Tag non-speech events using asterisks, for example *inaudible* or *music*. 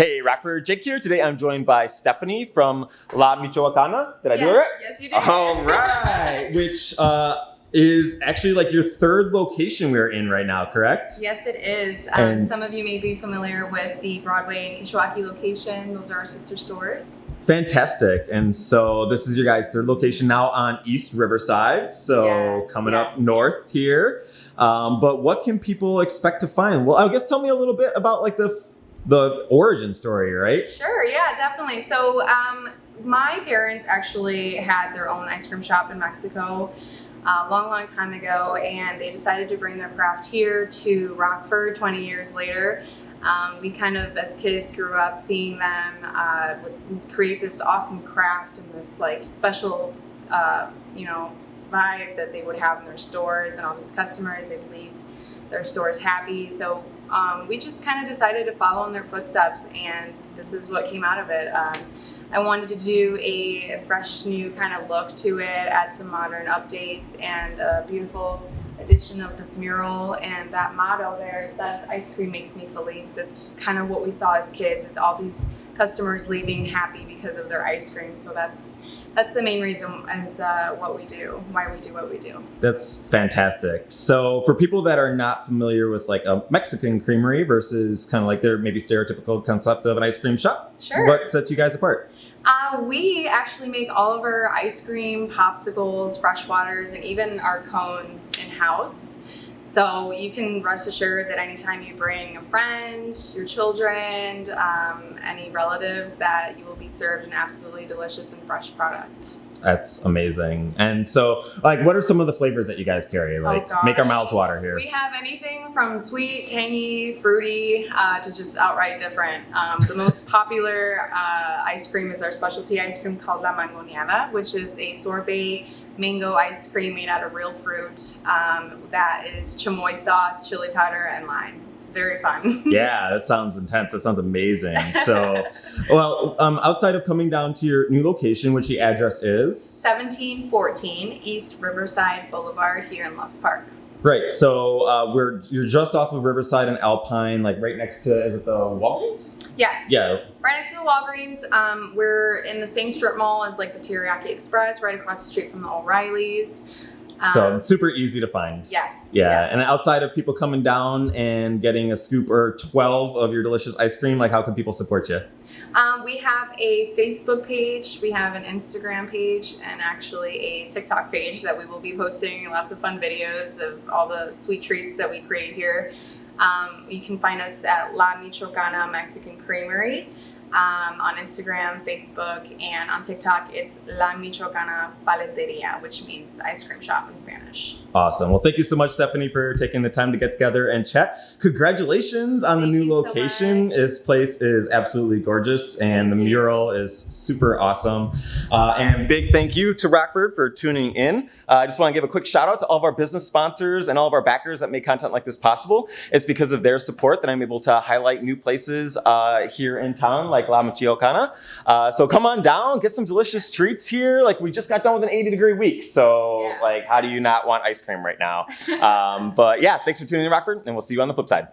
Hey, Rockford Jake here. Today I'm joined by Stephanie from La Michoacana. Did I yes, do it right? Yes, you did. All right. Which uh, is actually like your third location we're in right now, correct? Yes, it is. Um, some of you may be familiar with the Broadway and Kishwaukee location. Those are our sister stores. Fantastic. And so this is your guys' third location now on East Riverside. So Yes, coming up north here. Um, but what can people expect to find? Well, I guess tell me a little bit about like the the origin story, right? Sure, yeah, definitely. So, um, my parents actually had their own ice cream shop in Mexico a long, long time ago, and they decided to bring their craft here to Rockford 20 years later. Um, we kind of, as kids, grew up seeing them uh, create this awesome craft and this like special, uh, you know, vibe that they would have in their stores, and all these customers, they would leave their stores happy. So um, we just kind of decided to follow in their footsteps, and this is what came out of it. Um, I wanted to do a fresh, new kind of look to it, add some modern updates, and a beautiful edition of this mural. And that motto there, it says, "Ice cream makes me feliz." It's kind of what we saw as kids. It's all these customers leaving happy because of their ice cream. So that's that's the main reason as uh, what we do, why we do what we do. That's fantastic. So for people that are not familiar with like a Mexican creamery versus kind of like their maybe stereotypical concept of an ice cream shop, Sure. what sets you guys apart? Uh, we actually make all of our ice cream, popsicles, fresh waters, and even our cones in house. So you can rest assured that anytime you bring a friend, your children, um, any relatives, that you will be served an absolutely delicious and fresh product. That's amazing. And so, like, what are some of the flavors that you guys carry? Like, make our Oh, mouths water here. We have anything from sweet, tangy, fruity uh, to just outright different. Um, the most *laughs* popular uh, ice cream is our specialty ice cream called La Mangoneada, which is a sorbet mango ice cream made out of real fruit um, that is chamoy sauce, chili powder, and lime. It's very fun. *laughs* yeah, that sounds intense. That sounds amazing. So, *laughs* well, um, outside of coming down to your new location, which the address is 1714 East Riverside Boulevard here in Loves Park. right. So uh, we're you're just off of Riverside and Alpine, like right next to is it the Walgreens? Yes. Yeah. Right next to the Walgreens. Um, we're in the same strip mall as like the Teriyaki Express, right across the street from the O'Reillys. Um, So super easy to find. yes. Yeah, yes. and outside of people coming down and getting a scoop or 12 of your delicious ice cream, like how can people support you? Um, we have a Facebook page, we have an Instagram page, and actually a TikTok page that we will be posting lots of fun videos of all the sweet treats that we create here. Um, you can find us at La Michoacana Mexican Creamery um, on Instagram, Facebook, and on TikTok. It's La Michoacana Paleteria, which means ice cream shop in Spanish. Awesome. Well, thank you so much, Stephanie, for taking the time to get together and chat. Congratulations on Thank the new you so location. this place is absolutely gorgeous, and the you. mural is super awesome. Uh, and big thank you to Rockford for tuning in. Uh, I just want to give a quick shout out to all of our business sponsors and all of our backers that make content like this possible. It's because of their support that I'm able to highlight new places uh, here in town, like La Michoacana. Uh, so come on down, get some delicious treats here. Like we just got done with an 80 degree week, so Yes. like how do you not want ice cream right now? um, but yeah, thanks for tuning in, Rockford, and we'll see you on the flip side.